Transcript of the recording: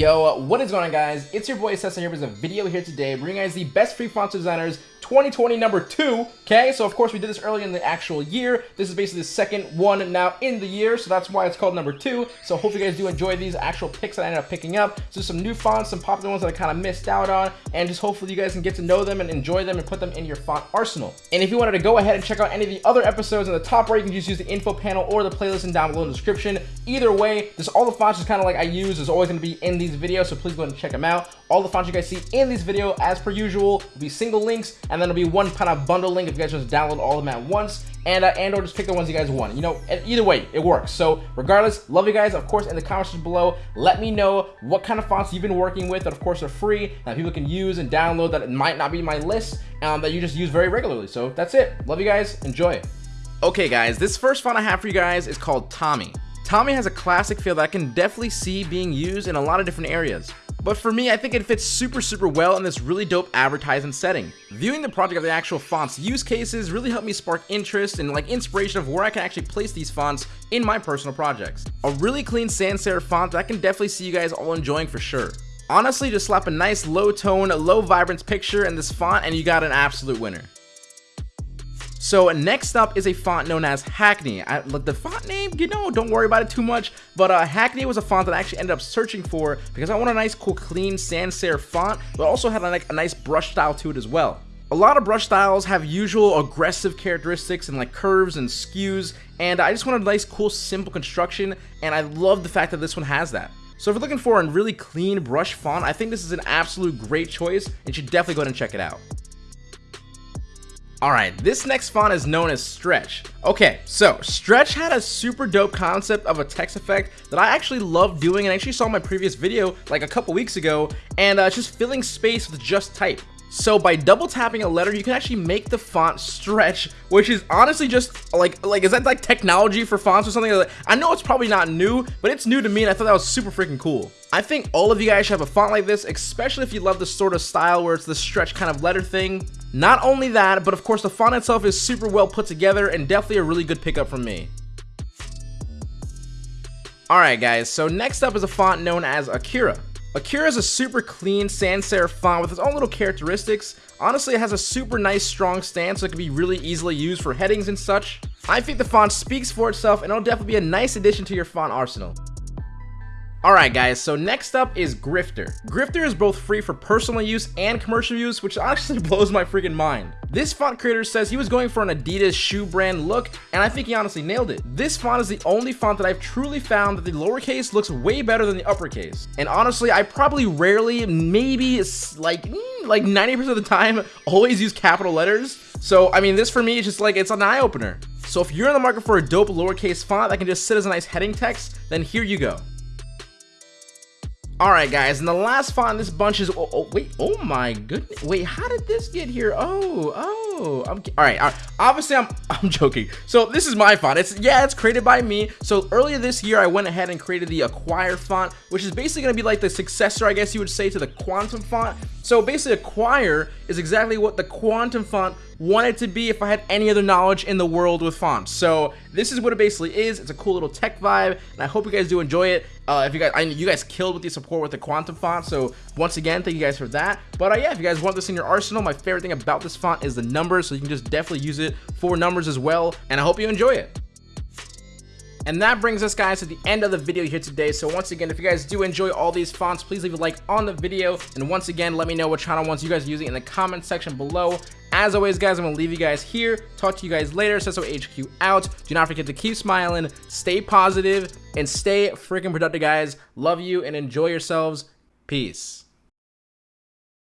Yo, what is going on guys? It's your boy Cesar here with a video here today bringing you guys the best free font designers 2020 number two. Okay, so of course we did this early in the actual year. This is basically the second one now in the year, so that's why it's called number two. So hope you guys do enjoy these actual picks that I ended up picking up. So some new fonts, some popular ones that I kind of missed out on, and just hopefully you guys can get to know them and enjoy them and put them in your font arsenal. And if you wanted to go ahead and check out any of the other episodes in the top right, you can just use the info panel or the playlist and down below in the description. Either way, just all the fonts is kind of like I use is always going to be in these videos, so please go ahead and check them out. All the fonts you guys see in this video, as per usual, will be single links, and then it'll be one kind of bundle link if you guys just download all of them at once and uh, and or just pick the ones you guys want. You know, either way, it works. So regardless, love you guys. Of course, in the comments below, let me know what kind of fonts you've been working with that of course are free that people can use and download that it might not be my list um, that you just use very regularly. So that's it. Love you guys. Enjoy. Okay, guys, this first font I have for you guys is called Tommy. Tommy has a classic feel that I can definitely see being used in a lot of different areas. But for me, I think it fits super, super well in this really dope advertising setting. Viewing the project of the actual font's use cases really helped me spark interest and like inspiration of where I can actually place these fonts in my personal projects. A really clean sans serif font that I can definitely see you guys all enjoying for sure. Honestly, just slap a nice low tone, low vibrance picture in this font and you got an absolute winner. So next up is a font known as Hackney. I, the font name, you know, don't worry about it too much. But uh, Hackney was a font that I actually ended up searching for because I want a nice, cool, clean sans serif font, but also had a, like, a nice brush style to it as well. A lot of brush styles have usual aggressive characteristics and like curves and skews, and I just wanted a nice, cool, simple construction, and I love the fact that this one has that. So if you're looking for a really clean brush font, I think this is an absolute great choice, and you should definitely go ahead and check it out. Alright, this next font is known as Stretch. Okay, so Stretch had a super dope concept of a text effect that I actually love doing and I actually saw in my previous video like a couple weeks ago and uh, just filling space with just type. So by double tapping a letter, you can actually make the font stretch, which is honestly just like, like is that like technology for fonts or something? I know it's probably not new, but it's new to me and I thought that was super freaking cool. I think all of you guys should have a font like this, especially if you love this sort of style where it's the stretch kind of letter thing. Not only that, but of course the font itself is super well put together and definitely a really good pickup from me. Alright guys, so next up is a font known as Akira. Akira is a super clean sans serif font with its own little characteristics. Honestly, it has a super nice strong stance so it can be really easily used for headings and such. I think the font speaks for itself and it'll definitely be a nice addition to your font arsenal. Alright guys, so next up is Grifter. Grifter is both free for personal use and commercial use, which honestly blows my freaking mind. This font creator says he was going for an Adidas shoe brand look, and I think he honestly nailed it. This font is the only font that I've truly found that the lowercase looks way better than the uppercase. And honestly, I probably rarely, maybe like, mm, like 90% of the time, always use capital letters. So, I mean, this for me is just like, it's an eye-opener. So if you're in the market for a dope lowercase font that can just sit as a nice heading text, then here you go. Alright guys, and the last font this bunch is, oh, oh, wait, oh my goodness, wait, how did this get here? Oh, oh, I'm, all right, all right, obviously I'm, I'm joking. So this is my font, it's, yeah, it's created by me. So earlier this year, I went ahead and created the Acquire font, which is basically gonna be like the successor, I guess you would say, to the Quantum font. So basically Acquire is exactly what the Quantum font wanted to be if I had any other knowledge in the world with fonts. So this is what it basically is. It's a cool little tech vibe, and I hope you guys do enjoy it. Uh, if you guys, I you guys killed with the support with the quantum font, so once again, thank you guys for that. But uh, yeah, if you guys want this in your arsenal, my favorite thing about this font is the numbers, so you can just definitely use it for numbers as well. And I hope you enjoy it. And that brings us guys to the end of the video here today. So once again, if you guys do enjoy all these fonts, please leave a like on the video. And once again, let me know what channel ones you guys are using in the comment section below. As always, guys, I'm going to leave you guys here. Talk to you guys later. Cesso HQ out. Do not forget to keep smiling, stay positive, and stay freaking productive, guys. Love you and enjoy yourselves. Peace.